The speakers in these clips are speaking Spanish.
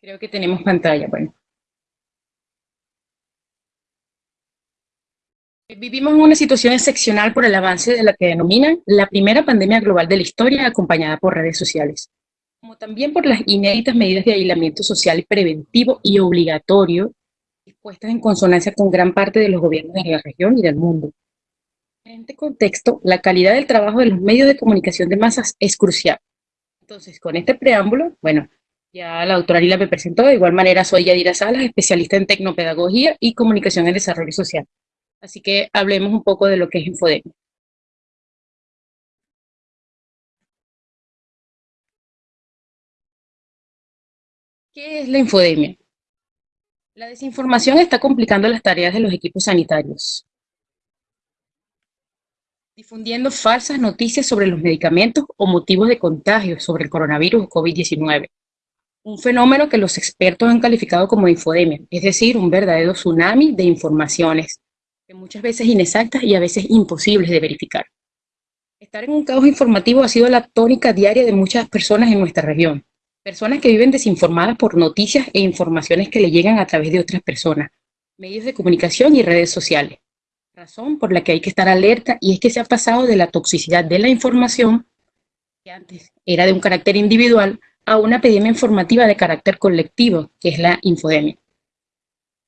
Creo que tenemos pantalla, bueno. Vivimos en una situación excepcional por el avance de la que denominan la primera pandemia global de la historia acompañada por redes sociales, como también por las inéditas medidas de aislamiento social preventivo y obligatorio dispuestas en consonancia con gran parte de los gobiernos de la región y del mundo. En este contexto, la calidad del trabajo de los medios de comunicación de masas es crucial. Entonces, con este preámbulo, bueno, ya la doctora Lila me presentó, de igual manera soy Yadira Salas, especialista en tecnopedagogía y comunicación en desarrollo social. Así que hablemos un poco de lo que es infodemia. ¿Qué es la infodemia? La desinformación está complicando las tareas de los equipos sanitarios, difundiendo falsas noticias sobre los medicamentos o motivos de contagio sobre el coronavirus o COVID-19 un fenómeno que los expertos han calificado como infodemia, es decir, un verdadero tsunami de informaciones, que muchas veces inexactas y a veces imposibles de verificar. Estar en un caos informativo ha sido la tónica diaria de muchas personas en nuestra región, personas que viven desinformadas por noticias e informaciones que le llegan a través de otras personas, medios de comunicación y redes sociales. Razón por la que hay que estar alerta y es que se ha pasado de la toxicidad de la información, que antes era de un carácter individual, a una epidemia informativa de carácter colectivo, que es la infodemia.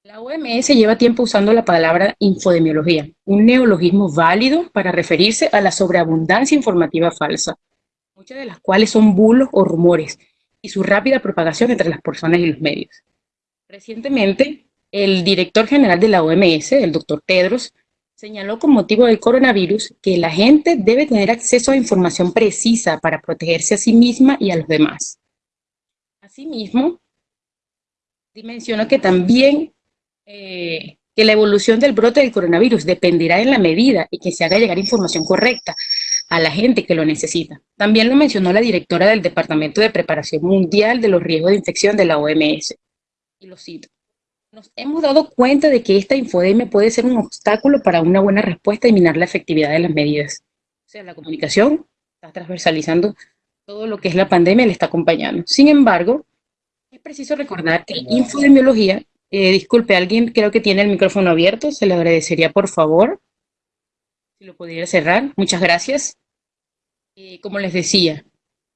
La OMS lleva tiempo usando la palabra infodemiología, un neologismo válido para referirse a la sobreabundancia informativa falsa, muchas de las cuales son bulos o rumores, y su rápida propagación entre las personas y los medios. Recientemente, el director general de la OMS, el doctor Tedros, señaló con motivo del coronavirus que la gente debe tener acceso a información precisa para protegerse a sí misma y a los demás. Asimismo, dimensionó que también eh, que la evolución del brote del coronavirus dependerá en la medida y que se haga llegar información correcta a la gente que lo necesita. También lo mencionó la directora del Departamento de Preparación Mundial de los Riesgos de Infección de la OMS. Y lo cito. Nos hemos dado cuenta de que esta infodemia puede ser un obstáculo para una buena respuesta y minar la efectividad de las medidas. O sea, la comunicación está transversalizando todo lo que es la pandemia le está acompañando. Sin embargo, es preciso recordar que infodemiología, eh, disculpe, alguien creo que tiene el micrófono abierto, se le agradecería por favor, si lo pudiera cerrar, muchas gracias. Eh, como les decía,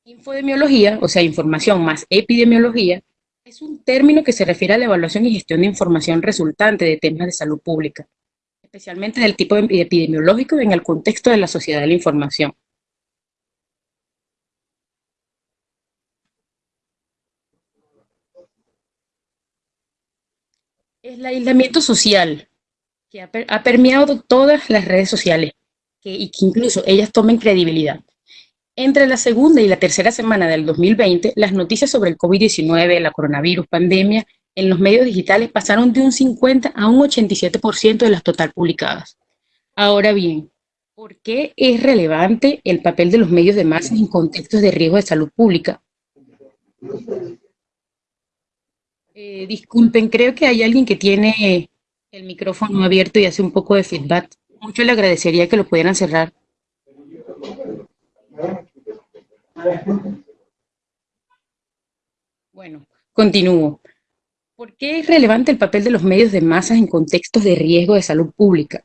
infodemiología, o sea, información más epidemiología, es un término que se refiere a la evaluación y gestión de información resultante de temas de salud pública, especialmente del tipo epidemiológico en el contexto de la sociedad de la información. El aislamiento social, que ha, permeado todas las redes sociales y que incluso ellas tomen credibilidad. Entre la segunda y la tercera semana del 2020, las noticias sobre el COVID-19, la coronavirus, pandemia, en los medios digitales pasaron de un 50 a un 87% de las total publicadas. Ahora bien, ¿por qué es relevante el papel de los medios de masas en contextos de riesgo de salud pública? Eh, disculpen, creo que hay alguien que tiene el micrófono abierto y hace un poco de feedback. Mucho le agradecería que lo pudieran cerrar. Bueno, continúo. ¿Por qué es relevante el papel de los medios de masas en contextos de riesgo de salud pública?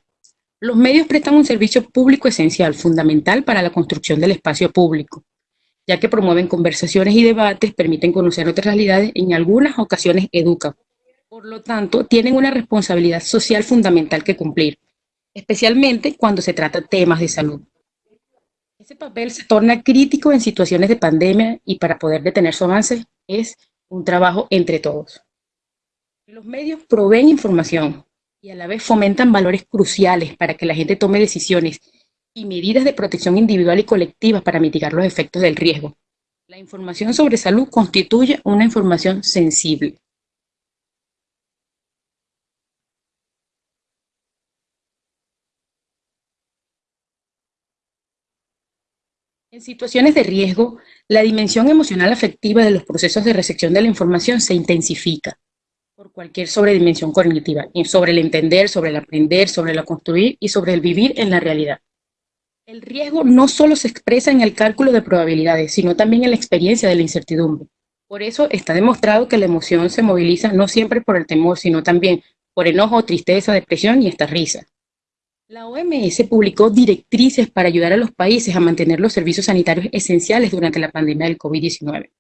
Los medios prestan un servicio público esencial, fundamental para la construcción del espacio público ya que promueven conversaciones y debates, permiten conocer otras realidades, en algunas ocasiones educan. Por lo tanto, tienen una responsabilidad social fundamental que cumplir, especialmente cuando se trata de temas de salud. Ese papel se torna crítico en situaciones de pandemia y para poder detener su avance es un trabajo entre todos. Los medios proveen información y a la vez fomentan valores cruciales para que la gente tome decisiones y medidas de protección individual y colectiva para mitigar los efectos del riesgo. La información sobre salud constituye una información sensible. En situaciones de riesgo, la dimensión emocional afectiva de los procesos de recepción de la información se intensifica por cualquier sobredimensión cognitiva, sobre el entender, sobre el aprender, sobre el construir y sobre el vivir en la realidad. El riesgo no solo se expresa en el cálculo de probabilidades, sino también en la experiencia de la incertidumbre. Por eso está demostrado que la emoción se moviliza no siempre por el temor, sino también por enojo, tristeza, depresión y hasta risa. La OMS publicó directrices para ayudar a los países a mantener los servicios sanitarios esenciales durante la pandemia del COVID-19.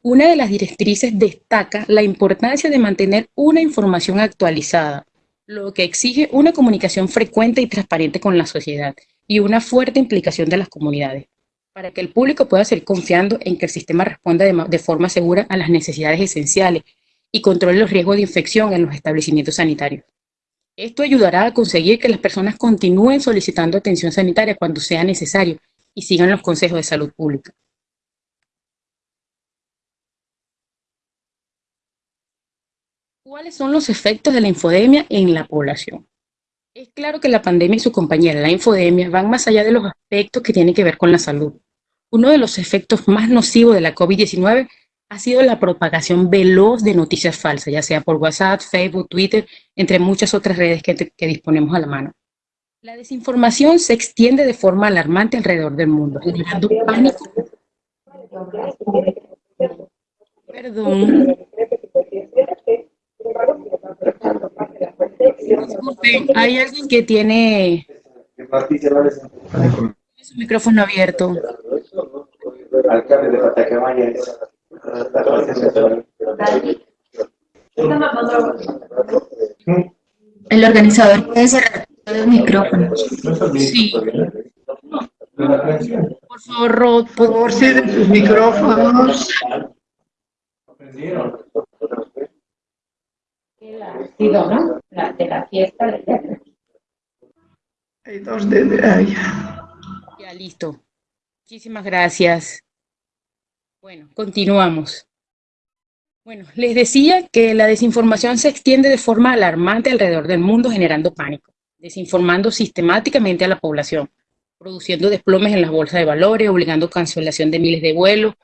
Una de las directrices destaca la importancia de mantener una información actualizada, lo que exige una comunicación frecuente y transparente con la sociedad y una fuerte implicación de las comunidades, para que el público pueda seguir confiando en que el sistema responda de, de forma segura a las necesidades esenciales y controle los riesgos de infección en los establecimientos sanitarios. Esto ayudará a conseguir que las personas continúen solicitando atención sanitaria cuando sea necesario y sigan los consejos de salud pública. ¿Cuáles son los efectos de la infodemia en la población? Es claro que la pandemia y su compañera, la infodemia, van más allá de los aspectos que tienen que ver con la salud. Uno de los efectos más nocivos de la COVID-19 ha sido la propagación veloz de noticias falsas, ya sea por WhatsApp, Facebook, Twitter, entre muchas otras redes que, disponemos a la mano. La desinformación se extiende de forma alarmante alrededor del mundo, generando pánico. Perdón. Disculpen, hay alguien que tiene su micrófono abierto. El organizador puede cerrar los micrófonos. Sí. Por favor, Rod, por favor, cierren sus micrófonos. ¿No? La, de la fiesta de Hay dos de ahí. Ya, listo. Muchísimas gracias. Bueno, continuamos. Bueno, les decía que la desinformación se extiende de forma alarmante alrededor del mundo generando pánico, desinformando sistemáticamente a la población, produciendo desplomes en las bolsas de valores, obligando cancelación de miles de vuelos,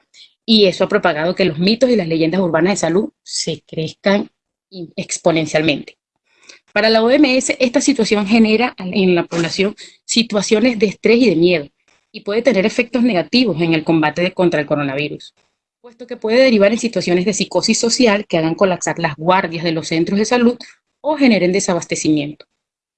y eso ha propagado que los mitos y las leyendas urbanas de salud se crezcan exponencialmente. Para la OMS, esta situación genera en la población situaciones de estrés y de miedo, y puede tener efectos negativos en el combate contra el coronavirus, puesto que puede derivar en situaciones de psicosis social que hagan colapsar las guardias de los centros de salud o generen desabastecimiento.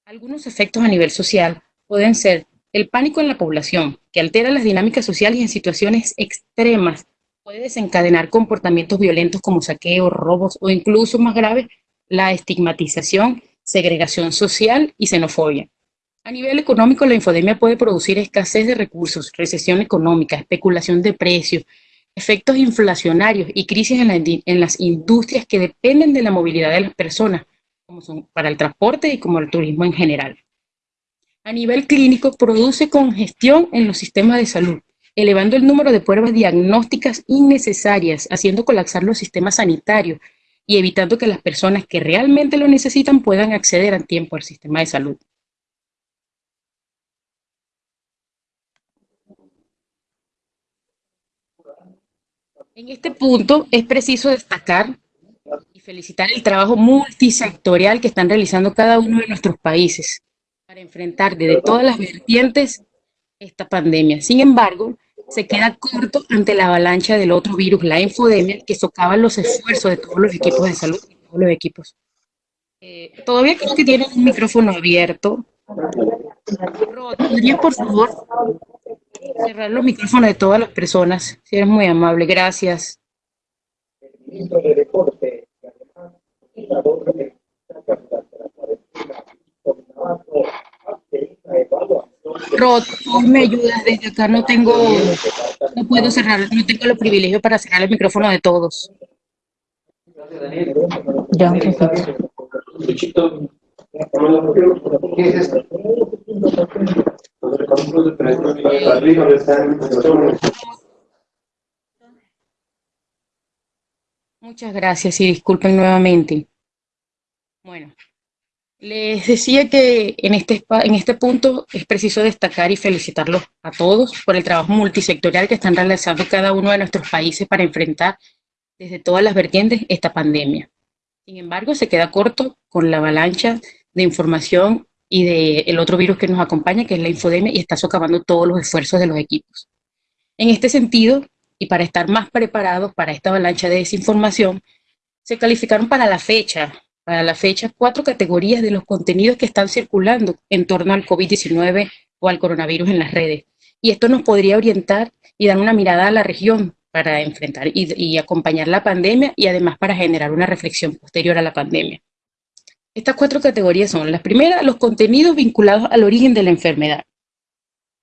Algunos efectos a nivel social pueden ser el pánico en la población, que altera las dinámicas sociales en situaciones extremas puede desencadenar comportamientos violentos como saqueos, robos o incluso más grave, la estigmatización, segregación social y xenofobia. A nivel económico, la infodemia puede producir escasez de recursos, recesión económica, especulación de precios, efectos inflacionarios y crisis en, las industrias que dependen de la movilidad de las personas, como son para el transporte y como el turismo en general. A nivel clínico, produce congestión en los sistemas de salud, elevando el número de pruebas diagnósticas innecesarias, haciendo colapsar los sistemas sanitarios y evitando que las personas que realmente lo necesitan puedan acceder a tiempo al sistema de salud. En este punto es preciso destacar y felicitar el trabajo multisectorial que están realizando cada uno de nuestros países para enfrentar desde todas las vertientes esta pandemia. Sin embargo, se queda corto ante la avalancha del otro virus, la infodemia, que socava los esfuerzos de todos los equipos de salud y todos los equipos. Eh, todavía creo que tienen un micrófono abierto. ¿podrías por favor cerrar los micrófonos de todas las personas? Si eres muy amable, gracias. Rod, me ayudas desde acá, no tengo, no puedo cerrar, no tengo los privilegios para cerrar el micrófono de todos. Ya, Muchas gracias y disculpen nuevamente. Bueno, les decía que en este, en este punto es preciso destacar y felicitarlos a todos por el trabajo multisectorial que están realizando cada uno de nuestros países para enfrentar desde todas las vertientes esta pandemia. Sin embargo, se queda corto con la avalancha de información y del otro virus que nos acompaña, que es la infodemia, y está socavando todos los esfuerzos de los equipos. En este sentido, y para estar más preparados para esta avalancha de desinformación, se calificaron para la fecha, para la fecha, cuatro categorías de los contenidos que están circulando en torno al COVID-19 o al coronavirus en las redes. Y esto nos podría orientar y dar una mirada a la región para enfrentar y, acompañar la pandemia y además para generar una reflexión posterior a la pandemia. Estas cuatro categorías son, las primeras, los contenidos vinculados al origen de la enfermedad,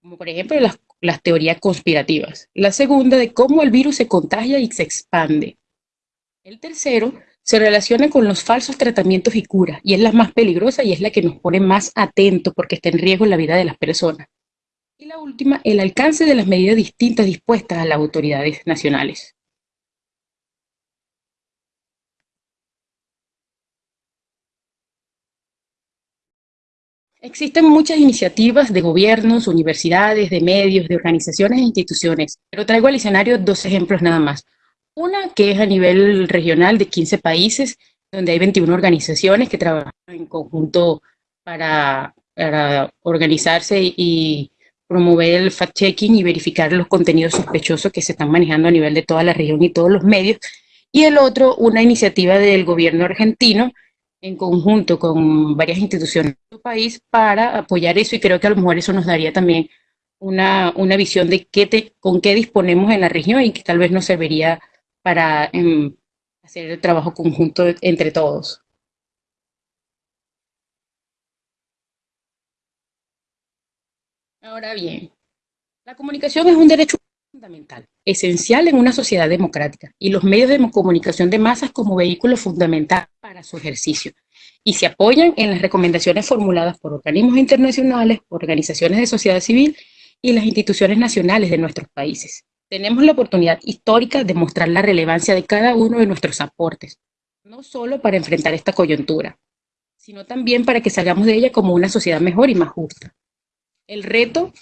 como por ejemplo las teorías conspirativas. La segunda, de cómo el virus se contagia y se expande. El tercero, se relaciona con los falsos tratamientos y curas, y es la más peligrosa y es la que nos pone más atentos porque está en riesgo la vida de las personas. Y la última, el alcance de las medidas distintas dispuestas a las autoridades nacionales. Existen muchas iniciativas de gobiernos, universidades, de medios, de organizaciones e instituciones, pero traigo al escenario dos ejemplos nada más. Una que es a nivel regional de 15 países, donde hay 21 organizaciones que trabajan en conjunto para, organizarse y promover el fact-checking y verificar los contenidos sospechosos que se están manejando a nivel de toda la región y todos los medios. Y el otro, una iniciativa del gobierno argentino en conjunto con varias instituciones del país para apoyar eso y creo que a lo mejor eso nos daría también una, una visión de qué te, con qué disponemos en la región y que tal vez nos serviría para em, hacer el trabajo conjunto entre todos. Ahora bien, la comunicación es un derecho fundamental, esencial en una sociedad democrática, y los medios de comunicación de masas como vehículo fundamental para su ejercicio, y se apoyan en las recomendaciones formuladas por organismos internacionales, organizaciones de sociedad civil y las instituciones nacionales de nuestros países. Tenemos la oportunidad histórica de mostrar la relevancia de cada uno de nuestros aportes, no solo para enfrentar esta coyuntura, sino también para que salgamos de ella como una sociedad mejor y más justa. El reto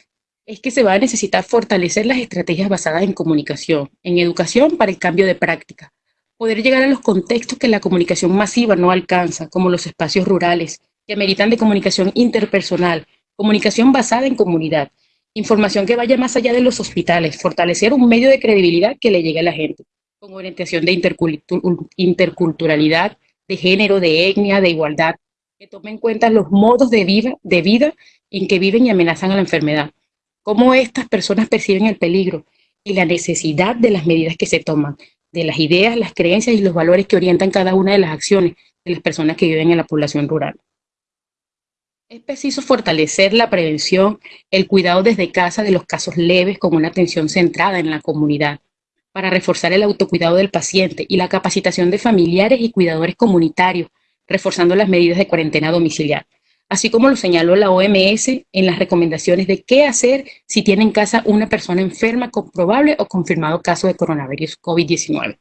es que se va a necesitar fortalecer las estrategias basadas en comunicación, en educación para el cambio de práctica, poder llegar a los contextos que la comunicación masiva no alcanza, como los espacios rurales, que ameritan de comunicación interpersonal, comunicación basada en comunidad, información que vaya más allá de los hospitales, fortalecer un medio de credibilidad que le llegue a la gente, con orientación de interculturalidad, de género, de etnia, de igualdad, que tome en cuenta los modos de vida, de vida en que viven y amenazan a la enfermedad, cómo estas personas perciben el peligro y la necesidad de las medidas que se toman, de las ideas, las creencias y los valores que orientan cada una de las acciones de las personas que viven en la población rural. Es preciso fortalecer la prevención, el cuidado desde casa de los casos leves con una atención centrada en la comunidad, para reforzar el autocuidado del paciente y la capacitación de familiares y cuidadores comunitarios, reforzando las medidas de cuarentena domiciliar así como lo señaló la OMS en las recomendaciones de qué hacer si tiene en casa una persona enferma con probable o confirmado caso de coronavirus COVID-19.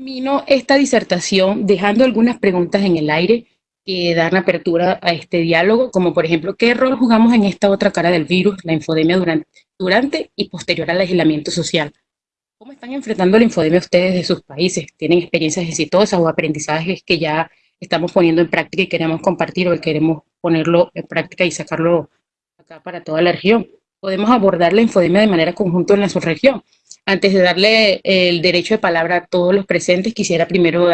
Culmino esta disertación dejando algunas preguntas en el aire que dan apertura a este diálogo, como por ejemplo, ¿qué rol jugamos en esta otra cara del virus, la infodemia durante, durante y posterior al aislamiento social? ¿Cómo están enfrentando la infodemia ustedes de sus países? ¿Tienen experiencias exitosas o aprendizajes que ya estamos poniendo en práctica y queremos compartir o queremos ponerlo en práctica y sacarlo acá para toda la región? Podemos abordar la infodemia de manera conjunta en la subregión. Antes de darle el derecho de palabra a todos los presentes, quisiera primero